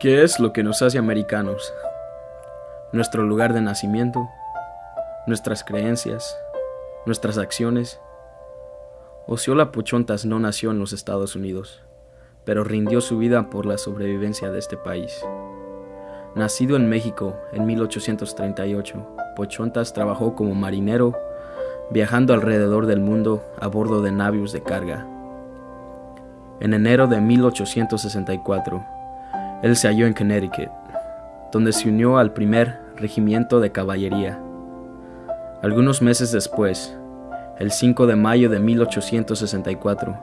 ¿Qué es lo que nos hace americanos? Nuestro lugar de nacimiento, nuestras creencias, nuestras acciones. Osceola Pochontas no nació en los Estados Unidos, pero rindió su vida por la sobrevivencia de este país. Nacido en México en 1838, Pochontas trabajó como marinero, viajando alrededor del mundo a bordo de navios de carga. En enero de 1864, él se halló en Connecticut, donde se unió al primer regimiento de caballería. Algunos meses después, el 5 de mayo de 1864,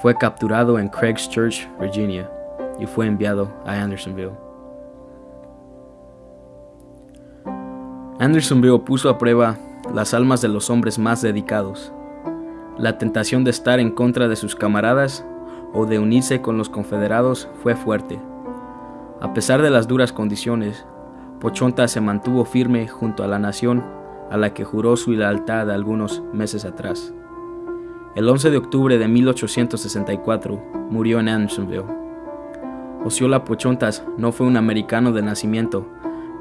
fue capturado en Church, Virginia, y fue enviado a Andersonville. Andersonville puso a prueba las almas de los hombres más dedicados. La tentación de estar en contra de sus camaradas o de unirse con los confederados fue fuerte. A pesar de las duras condiciones, Pochonta se mantuvo firme junto a la nación a la que juró su lealtad algunos meses atrás. El 11 de octubre de 1864 murió en Andersonville. Osceola Pochontas no fue un americano de nacimiento,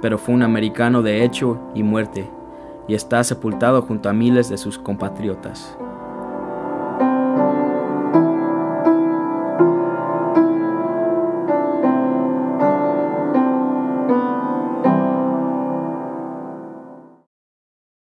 pero fue un americano de hecho y muerte, y está sepultado junto a miles de sus compatriotas.